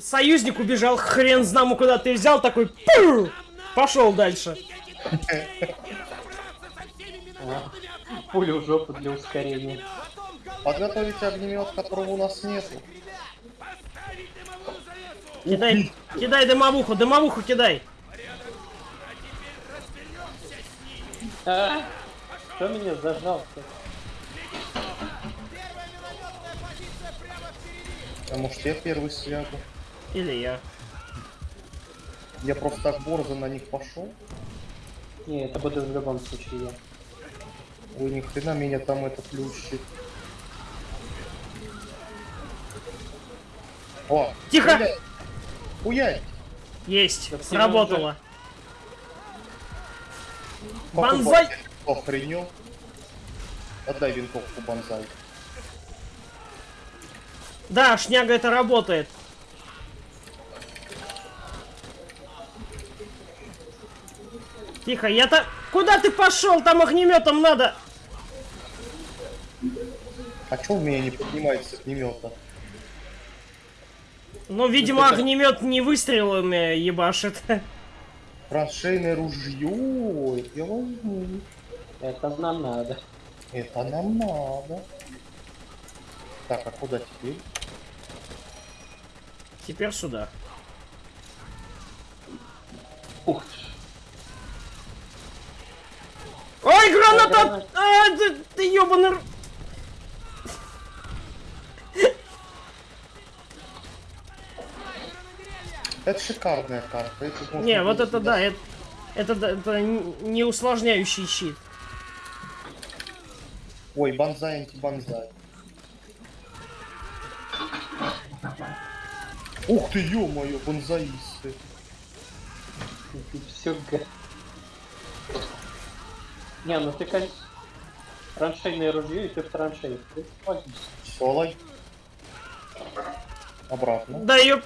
союзник убежал, хрен знамо куда ты взял, такой пу, пошел дальше. Пулю в жопу для ускорения. Подготовить огнемет, которого у нас нету. Кидай, кидай дымовуху, дымовуху кидай. А, Кто меня зажал-то? А может я первый слягу? Или я. Я просто так борзо на них пошел. Не, это буду в любом случае я. Ой, ни хрена меня там это плющит. О, Тихо! Хуярь! Есть, все сработало. Банзай! Охренел. Отдай винтовку банзай. Да, шняга это работает. Тихо, я-то... Куда ты пошел? Там огнеметом надо. А чё у меня не поднимается огнемета? Ну, видимо, огнемет не выстрелами ебашит. Траншейное ружье, я возьму. Это нам надо. Это нам надо. Так, а куда теперь? Теперь сюда. Ух ты. Ой, граната! А, ты, ты ёбаный... р- Это шикарная карта. это Не, вот это сюда да, это, это, да, это не усложняющий щит. Ой, банзай, антибанзай. Ух ты, ё-моё, банзаисты. Все г... Не, ну ты, конечно, траншейное ружье, и ты в возьмись. Солой. Обратно. Да ёп...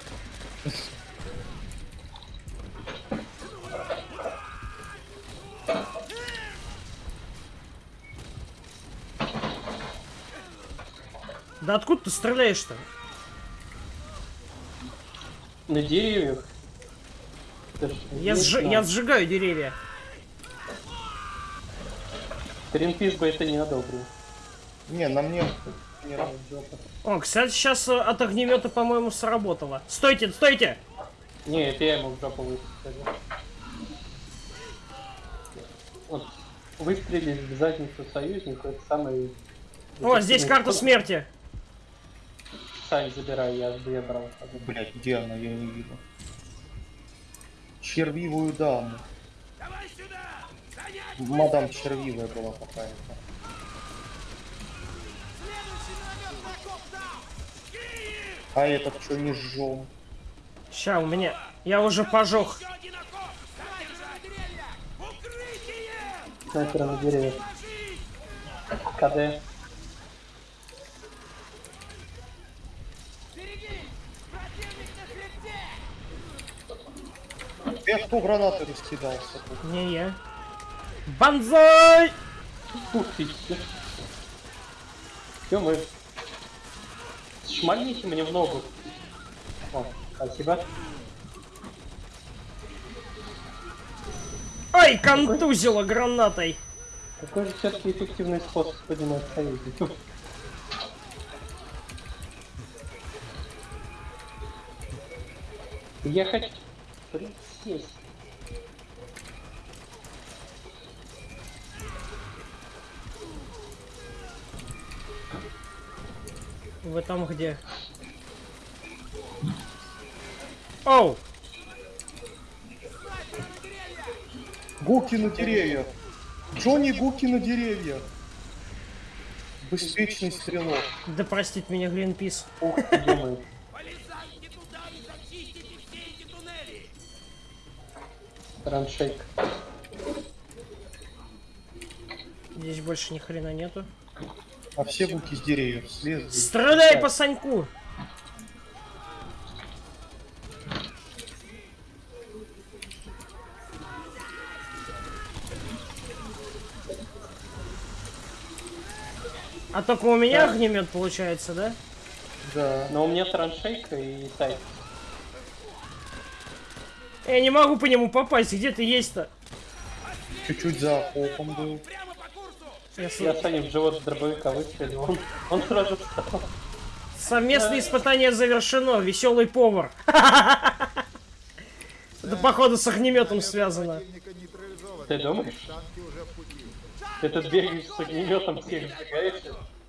Да откуда ты стреляешь-то? На деревьях. Я, знал. я сжигаю деревья. Гринпис бы это не одобрил. Не, на мне. О, кстати, сейчас от огнемета, по-моему, сработало. Стойте, стойте! Не, это я ему в жопу выстрелил. Вот, выстрелить в задницу союзнику, это самый... О, здесь карта смерти. Сань, забирай, я бы я брал. Блять, где она, я не вижу. Червивую даму. Мадам червивая была какая-то. А этот что не сжёг? Ща, у меня... Я уже пожег. Снайпера на деревьях. КД. Я кто гранаты раскидался? Не я. Банзай! Ух ты, Все, мы... Шмальните мне в ногу. О, спасибо. Ой, контузила гранатой. Какой же все-таки эффективный способ поднимать союзников? Я хочу присесть. Вы там где? Оу! Гуки на деревьях! Джонни Гуки на деревьях! Беспечный стрелок. Да простит меня Гринпис. Ух Раншейк. Здесь больше ни хрена нету. А все гуки с деревьев слезли. Стреляй по Саньку! А только у меня Да. огнемет получается, да? Да. Но у меня траншейка и сайт. Я не могу по нему попасть, где ты есть-то? Чуть-чуть за окопом был. Прямо по курсу! Я с- Я Саня в живот дробовика выстрелил, он, он сразу встал. Совместное испытание завершено. Веселый повар. Это походу с огнеметом связано. Ты думаешь? Ты тут бегаешь с огнеметом, всех сжигаешь.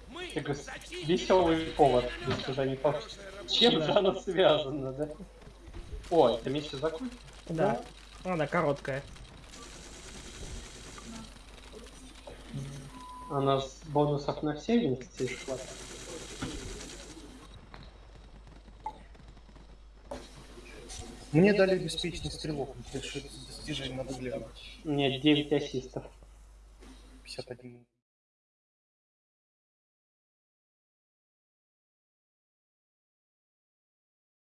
Мы Ты говоришь, зачистим веселый повар, если туда не получится. С Чем же оно связано, да? О, это миссия закончена? Да. Она короткая. Она с бонусов на все вместе хватит. Мне дали беспечный стрелок. Достижение надо глянуть. Мне 9 ассистов. 51